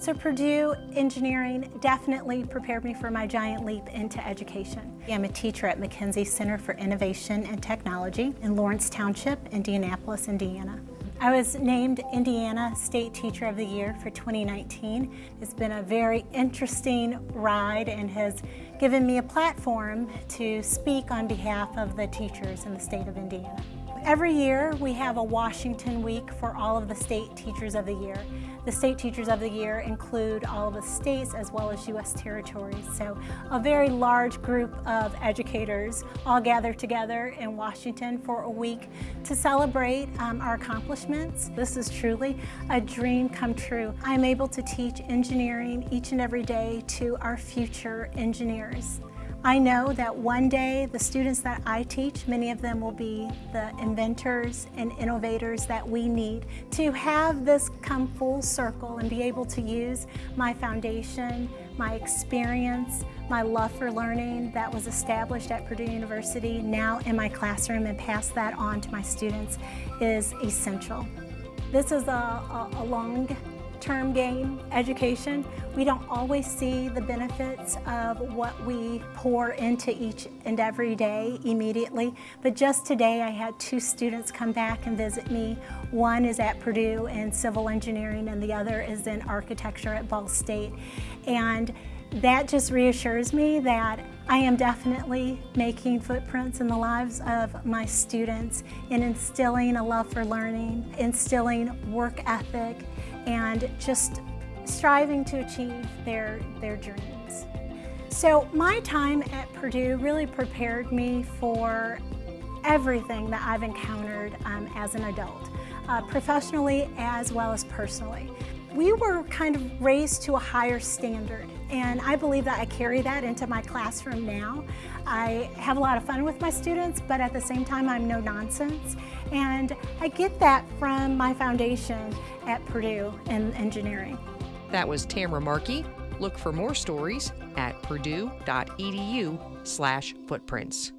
So Purdue engineering definitely prepared me for my giant leap into education. I'm a teacher at McKenzie Center for Innovation and Technology in Lawrence Township, Indianapolis, Indiana. I was named Indiana State Teacher of the Year for 2019. It's been a very interesting ride and has given me a platform to speak on behalf of the teachers in the state of Indiana. Every year we have a Washington Week for all of the State Teachers of the Year. The State Teachers of the Year include all of the states as well as U.S. territories. So a very large group of educators all gather together in Washington for a week to celebrate um, our accomplishments. This is truly a dream come true. I'm able to teach engineering each and every day to our future engineers. I know that one day the students that I teach, many of them will be the inventors and innovators that we need to have this come full circle and be able to use my foundation, my experience, my love for learning that was established at Purdue University now in my classroom and pass that on to my students is essential. This is a, a, a long term game education, we don't always see the benefits of what we pour into each and every day immediately. But just today I had two students come back and visit me. One is at Purdue in civil engineering and the other is in architecture at Ball State. And that just reassures me that I am definitely making footprints in the lives of my students in instilling a love for learning, instilling work ethic, and just striving to achieve their, their dreams. So my time at Purdue really prepared me for everything that I've encountered um, as an adult, uh, professionally as well as personally. We were kind of raised to a higher standard and I believe that I carry that into my classroom now. I have a lot of fun with my students, but at the same time I'm no nonsense. And I get that from my foundation at Purdue in engineering. That was Tamara Markey. Look for more stories at purdue.edu slash footprints.